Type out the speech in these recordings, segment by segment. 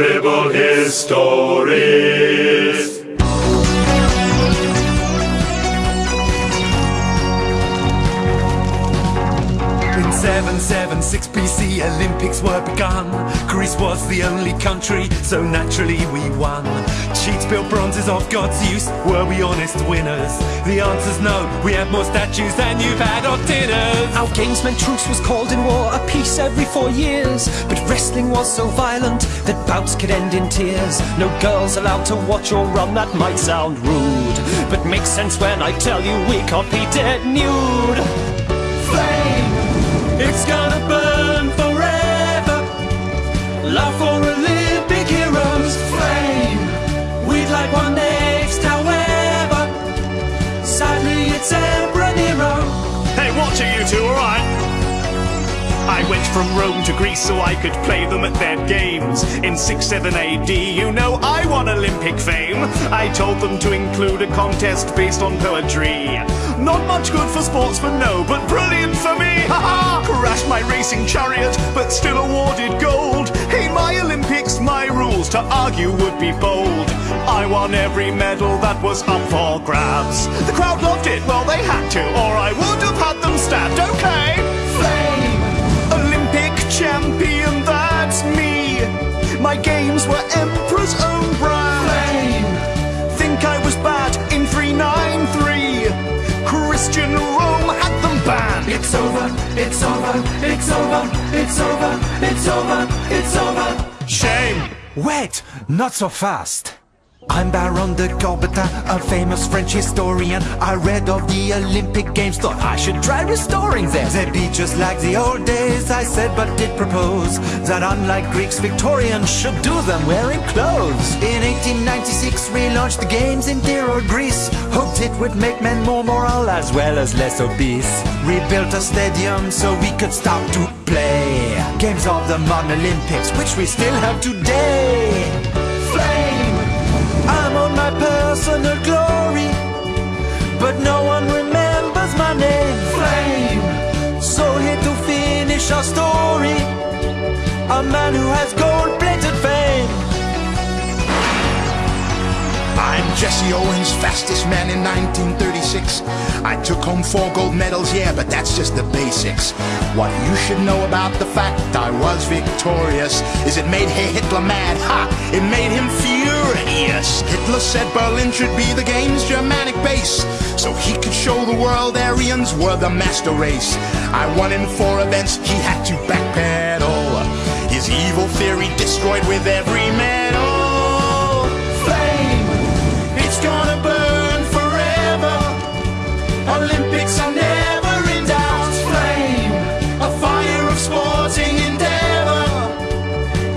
Horrible histories. 776 BC, Olympics were begun. Greece was the only country, so naturally we won. Cheats built bronzes of god Zeus. Were we honest winners? The answer's no. We had more statues than you've had on dinners. Our games meant truce was called in war, a peace every four years. But wrestling was so violent that bouts could end in tears. No girls allowed to watch or run, that might sound rude. But makes sense when I tell you we competed nude. Flame, it's gonna burn forever. Love for Olympic heroes. Flame, we'd like one next, however. Sadly, it's Emperor Nero. Hey, watch it, you two, alright? I went from Rome to Greece so I could play them at their games. In 6-7 AD, you know I won Olympic fame. I told them to include a contest based on poetry. Not much good for sportsmen, no, but my racing chariot, but still awarded gold. Hey, my Olympics, my rules, to argue would be bold. I won every medal that was up for grabs. The crowd loved it, well, they had to, or I would It's over, it's over, it's over, it's over, it's over, it's over. Shame. Wait, not so fast. I'm Baron de Coubertin, a famous French historian. I read of the Olympic Games, thought I should try restoring them. They'd be just like the old days, I said, but did propose that unlike Greeks, Victorians should do them wearing clothes. In 1896, relaunched the Games in dear old Greece. Hoped it would make men more moral as well as less obese. Rebuilt a stadium so we could start to play. Games of the modern Olympics, which we still have today. A man who has gold-plated fame. I'm Jesse Owens, fastest man in 1936. I took home four gold medals, yeah, but that's just the basics. What you should know about the fact I was victorious is it made Hitler mad, ha! It made him furious. Hitler said Berlin should be the game's Germanic base, so he could show the world Aryans were the master race. I won in four events, he had to backpedal. Evil theory destroyed with every medal. Flame, it's gonna burn forever. Olympics are never in doubt. Flame, a fire of sporting endeavor.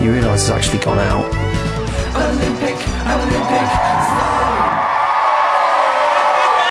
You realise it's actually gone out. Olympic, Olympic,